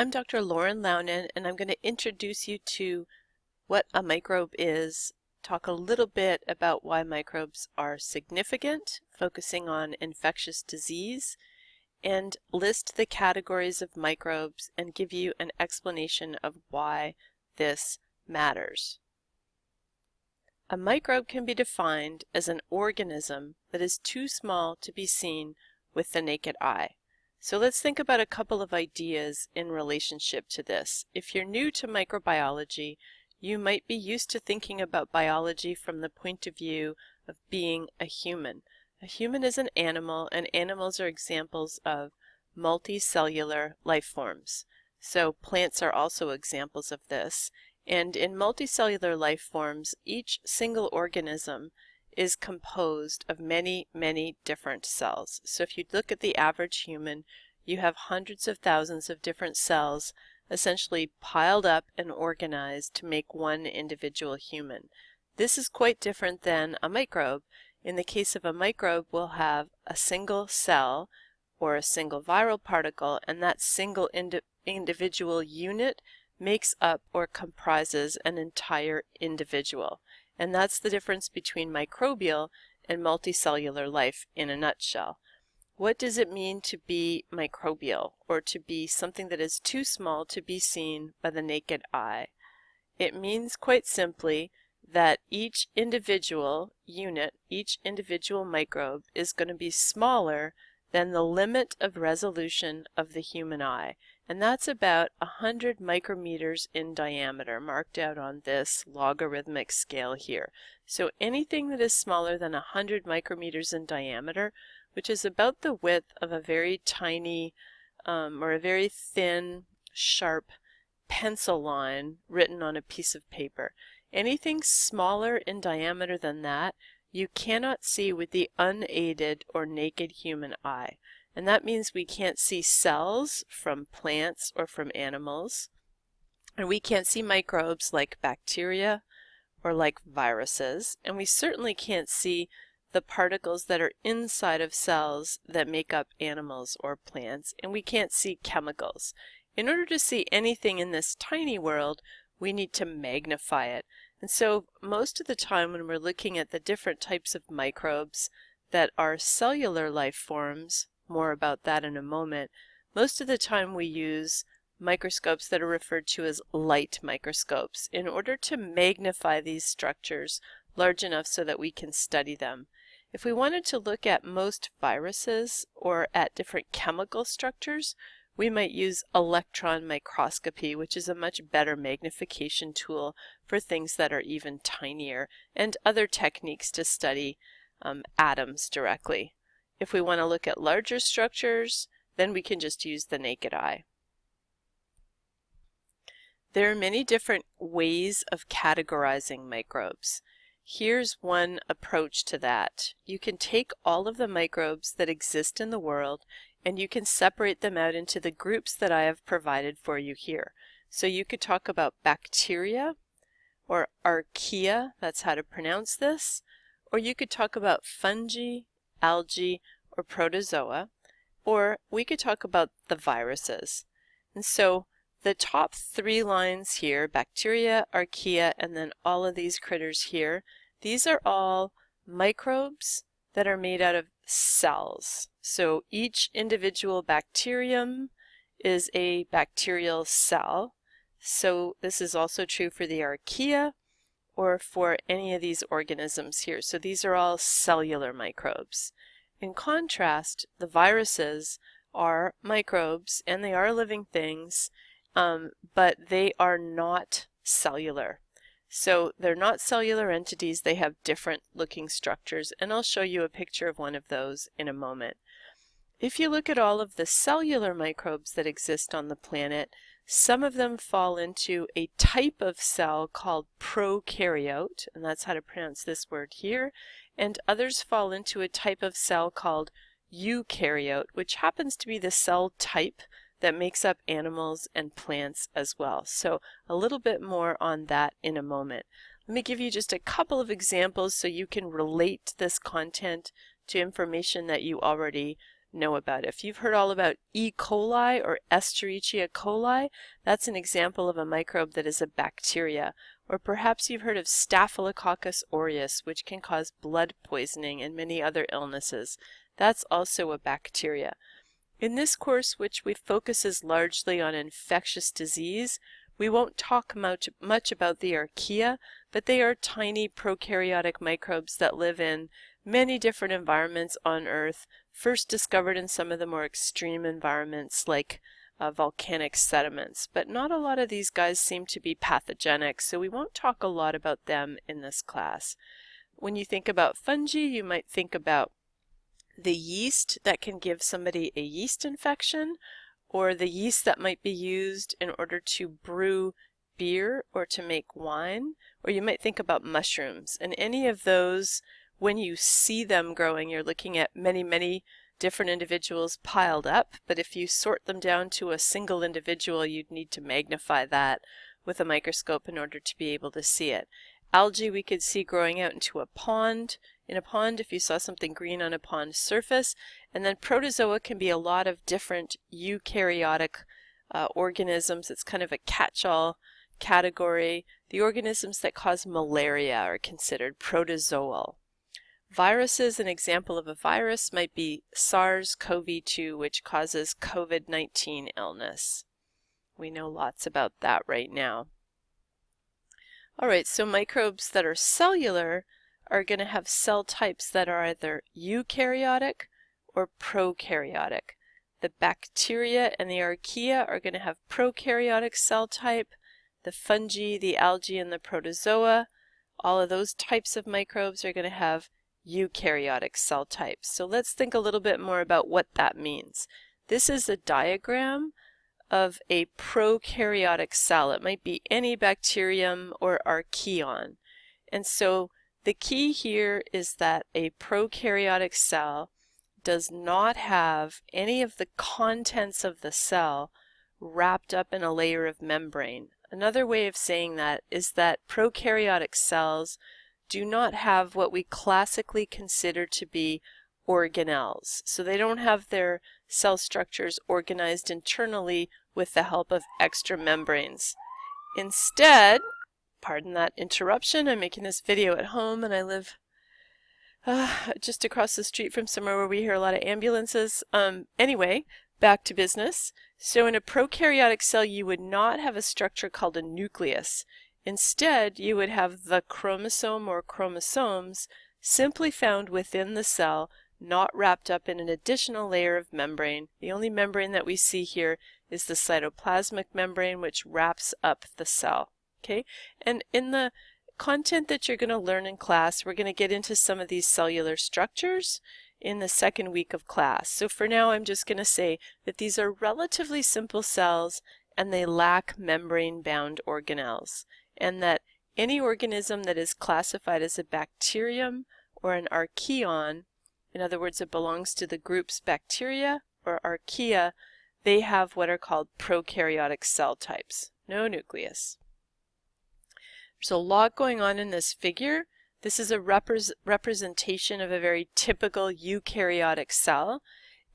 I'm Dr. Lauren Launen and I'm going to introduce you to what a microbe is, talk a little bit about why microbes are significant, focusing on infectious disease, and list the categories of microbes and give you an explanation of why this matters. A microbe can be defined as an organism that is too small to be seen with the naked eye. So let's think about a couple of ideas in relationship to this. If you're new to microbiology, you might be used to thinking about biology from the point of view of being a human. A human is an animal and animals are examples of multicellular life forms. So plants are also examples of this. And in multicellular life forms, each single organism is composed of many, many different cells. So if you look at the average human, you have hundreds of thousands of different cells essentially piled up and organized to make one individual human. This is quite different than a microbe. In the case of a microbe, we'll have a single cell or a single viral particle, and that single indi individual unit makes up or comprises an entire individual. And that's the difference between microbial and multicellular life in a nutshell. What does it mean to be microbial or to be something that is too small to be seen by the naked eye? It means quite simply that each individual unit, each individual microbe is going to be smaller than the limit of resolution of the human eye and that's about 100 micrometers in diameter marked out on this logarithmic scale here. So anything that is smaller than 100 micrometers in diameter, which is about the width of a very tiny um, or a very thin, sharp pencil line written on a piece of paper. Anything smaller in diameter than that you cannot see with the unaided or naked human eye. And that means we can't see cells from plants or from animals. And we can't see microbes like bacteria or like viruses. And we certainly can't see the particles that are inside of cells that make up animals or plants. And we can't see chemicals. In order to see anything in this tiny world, we need to magnify it. And so most of the time when we're looking at the different types of microbes that are cellular life forms, more about that in a moment. Most of the time we use microscopes that are referred to as light microscopes in order to magnify these structures large enough so that we can study them. If we wanted to look at most viruses or at different chemical structures, we might use electron microscopy, which is a much better magnification tool for things that are even tinier, and other techniques to study um, atoms directly. If we want to look at larger structures, then we can just use the naked eye. There are many different ways of categorizing microbes. Here's one approach to that. You can take all of the microbes that exist in the world and you can separate them out into the groups that I have provided for you here. So you could talk about bacteria or archaea, that's how to pronounce this, or you could talk about fungi, algae, or protozoa, or we could talk about the viruses. And so the top three lines here, bacteria, archaea, and then all of these critters here, these are all microbes that are made out of cells. So each individual bacterium is a bacterial cell. So this is also true for the archaea or for any of these organisms here. So these are all cellular microbes. In contrast, the viruses are microbes and they are living things, um, but they are not cellular. So they're not cellular entities, they have different looking structures, and I'll show you a picture of one of those in a moment. If you look at all of the cellular microbes that exist on the planet, some of them fall into a type of cell called prokaryote, and that's how to pronounce this word here, and others fall into a type of cell called eukaryote, which happens to be the cell type that makes up animals and plants as well. So a little bit more on that in a moment. Let me give you just a couple of examples so you can relate this content to information that you already know about. If you've heard all about E. coli or Escherichia coli, that's an example of a microbe that is a bacteria. Or perhaps you've heard of Staphylococcus aureus, which can cause blood poisoning and many other illnesses. That's also a bacteria. In this course, which we focuses largely on infectious disease, we won't talk much, much about the archaea, but they are tiny prokaryotic microbes that live in many different environments on Earth, first discovered in some of the more extreme environments like uh, volcanic sediments. But not a lot of these guys seem to be pathogenic, so we won't talk a lot about them in this class. When you think about fungi, you might think about the yeast that can give somebody a yeast infection, or the yeast that might be used in order to brew beer or to make wine, or you might think about mushrooms. And any of those when you see them growing, you're looking at many, many different individuals piled up, but if you sort them down to a single individual, you'd need to magnify that with a microscope in order to be able to see it. Algae we could see growing out into a pond, in a pond if you saw something green on a pond surface, and then protozoa can be a lot of different eukaryotic uh, organisms. It's kind of a catch-all category. The organisms that cause malaria are considered protozoal. Viruses, an example of a virus might be SARS-CoV-2, which causes COVID-19 illness. We know lots about that right now. All right, so microbes that are cellular are going to have cell types that are either eukaryotic or prokaryotic. The bacteria and the archaea are going to have prokaryotic cell type. The fungi, the algae, and the protozoa, all of those types of microbes are going to have eukaryotic cell types. So let's think a little bit more about what that means. This is a diagram of a prokaryotic cell. It might be any bacterium or archaeon. And so the key here is that a prokaryotic cell does not have any of the contents of the cell wrapped up in a layer of membrane. Another way of saying that is that prokaryotic cells do not have what we classically consider to be organelles. So they don't have their cell structures organized internally with the help of extra membranes. Instead, pardon that interruption, I'm making this video at home and I live uh, just across the street from somewhere where we hear a lot of ambulances. Um, anyway, back to business. So in a prokaryotic cell, you would not have a structure called a nucleus. Instead, you would have the chromosome or chromosomes simply found within the cell, not wrapped up in an additional layer of membrane. The only membrane that we see here is the cytoplasmic membrane, which wraps up the cell. Okay, and in the content that you're going to learn in class, we're going to get into some of these cellular structures in the second week of class. So for now, I'm just going to say that these are relatively simple cells and they lack membrane-bound organelles and that any organism that is classified as a bacterium or an archaeon, in other words, it belongs to the groups bacteria or archaea, they have what are called prokaryotic cell types, no nucleus. There's a lot going on in this figure. This is a repre representation of a very typical eukaryotic cell,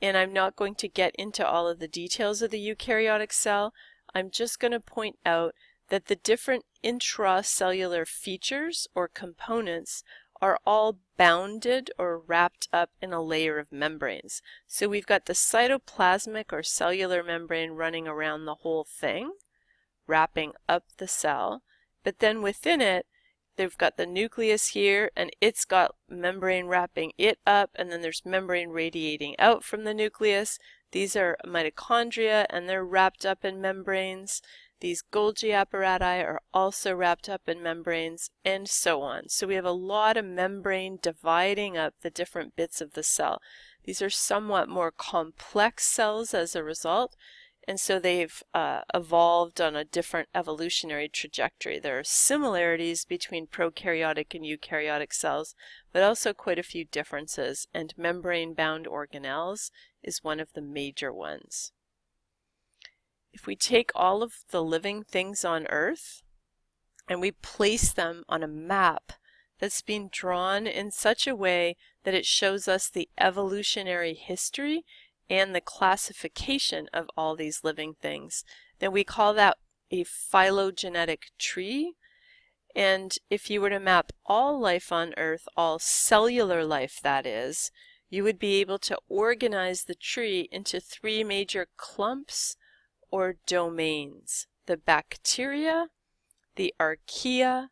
and I'm not going to get into all of the details of the eukaryotic cell. I'm just going to point out that the different intracellular features or components are all bounded or wrapped up in a layer of membranes. So we've got the cytoplasmic or cellular membrane running around the whole thing, wrapping up the cell, but then within it, they've got the nucleus here and it's got membrane wrapping it up and then there's membrane radiating out from the nucleus. These are mitochondria and they're wrapped up in membranes. These Golgi apparati are also wrapped up in membranes and so on. So we have a lot of membrane dividing up the different bits of the cell. These are somewhat more complex cells as a result, and so they've uh, evolved on a different evolutionary trajectory. There are similarities between prokaryotic and eukaryotic cells, but also quite a few differences, and membrane-bound organelles is one of the major ones. If we take all of the living things on Earth and we place them on a map that's been drawn in such a way that it shows us the evolutionary history and the classification of all these living things, then we call that a phylogenetic tree. And if you were to map all life on Earth, all cellular life that is, you would be able to organize the tree into three major clumps or domains. The bacteria, the archaea,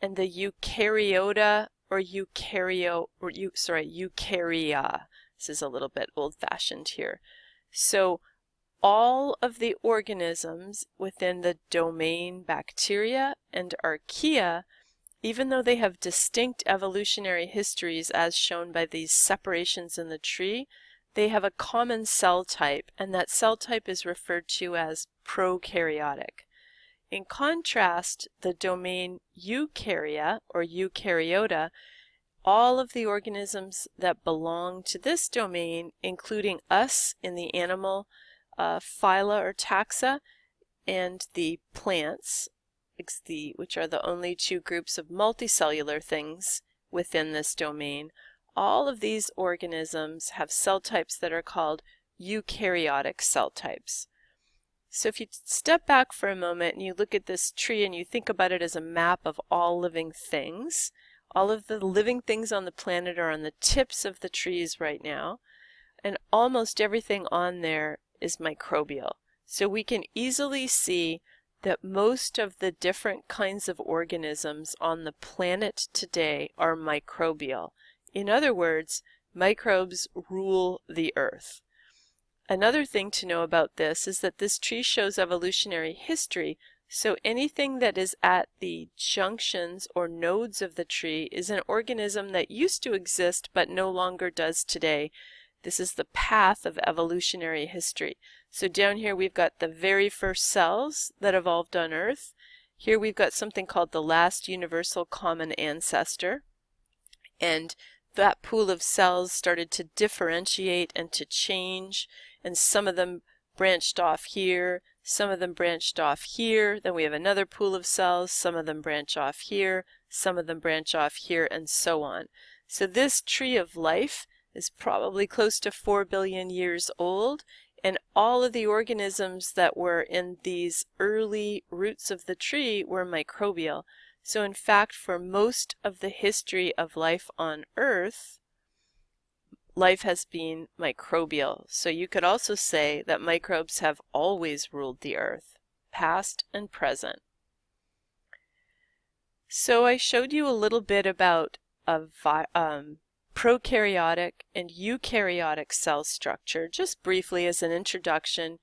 and the eukaryota or eukaryo or sorry eukarya. This is a little bit old-fashioned here. So all of the organisms within the domain bacteria and archaea, even though they have distinct evolutionary histories as shown by these separations in the tree, they have a common cell type, and that cell type is referred to as prokaryotic. In contrast, the domain eukarya or eukaryota, all of the organisms that belong to this domain, including us in the animal uh, phyla or taxa, and the plants, which are the only two groups of multicellular things within this domain, all of these organisms have cell types that are called eukaryotic cell types. So if you step back for a moment and you look at this tree and you think about it as a map of all living things, all of the living things on the planet are on the tips of the trees right now, and almost everything on there is microbial. So we can easily see that most of the different kinds of organisms on the planet today are microbial. In other words, microbes rule the earth. Another thing to know about this is that this tree shows evolutionary history, so anything that is at the junctions or nodes of the tree is an organism that used to exist but no longer does today. This is the path of evolutionary history. So down here we've got the very first cells that evolved on Earth. Here we've got something called the last universal common ancestor. And that pool of cells started to differentiate and to change, and some of them branched off here, some of them branched off here, then we have another pool of cells, some of them branch off here, some of them branch off here, and so on. So this tree of life is probably close to 4 billion years old, and all of the organisms that were in these early roots of the tree were microbial. So in fact, for most of the history of life on Earth, life has been microbial. So you could also say that microbes have always ruled the Earth, past and present. So I showed you a little bit about a um, prokaryotic and eukaryotic cell structure just briefly as an introduction.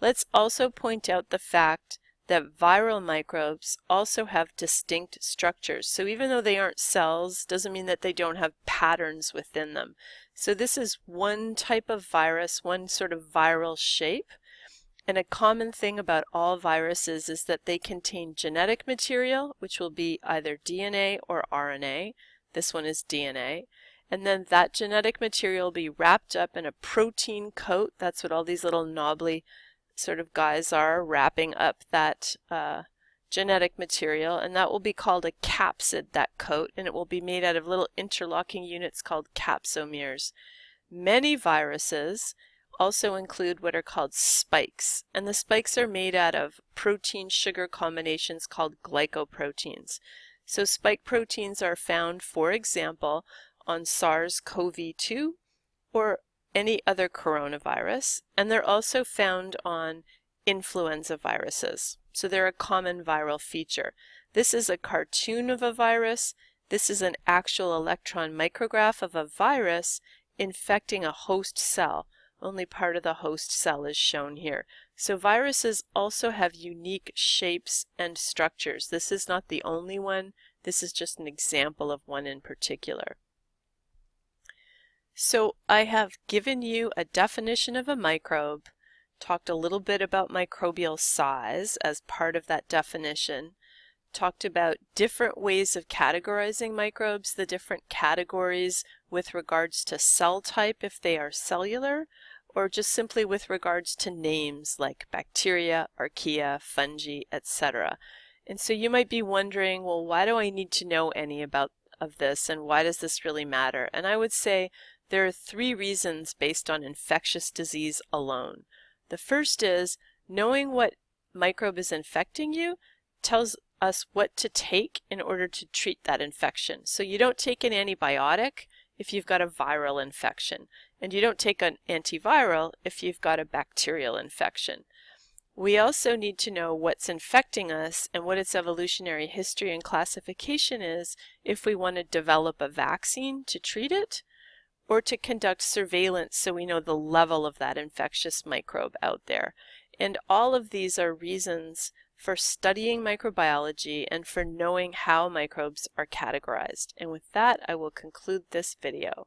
Let's also point out the fact that viral microbes also have distinct structures. So even though they aren't cells, doesn't mean that they don't have patterns within them. So this is one type of virus, one sort of viral shape. And a common thing about all viruses is that they contain genetic material, which will be either DNA or RNA. This one is DNA. And then that genetic material will be wrapped up in a protein coat. That's what all these little knobbly sort of guys are wrapping up that uh, genetic material and that will be called a capsid, that coat, and it will be made out of little interlocking units called capsomeres. Many viruses also include what are called spikes, and the spikes are made out of protein-sugar combinations called glycoproteins. So spike proteins are found, for example, on SARS-CoV-2 or any other coronavirus, and they're also found on influenza viruses. So they're a common viral feature. This is a cartoon of a virus. This is an actual electron micrograph of a virus infecting a host cell. Only part of the host cell is shown here. So viruses also have unique shapes and structures. This is not the only one. This is just an example of one in particular. So I have given you a definition of a microbe, talked a little bit about microbial size as part of that definition, talked about different ways of categorizing microbes, the different categories with regards to cell type if they are cellular, or just simply with regards to names like bacteria, archaea, fungi, etc. And so you might be wondering, well, why do I need to know any about of this and why does this really matter? And I would say there are three reasons based on infectious disease alone. The first is knowing what microbe is infecting you tells us what to take in order to treat that infection. So you don't take an antibiotic if you've got a viral infection, and you don't take an antiviral if you've got a bacterial infection. We also need to know what's infecting us and what its evolutionary history and classification is if we want to develop a vaccine to treat it or to conduct surveillance so we know the level of that infectious microbe out there. And all of these are reasons for studying microbiology and for knowing how microbes are categorized. And with that, I will conclude this video.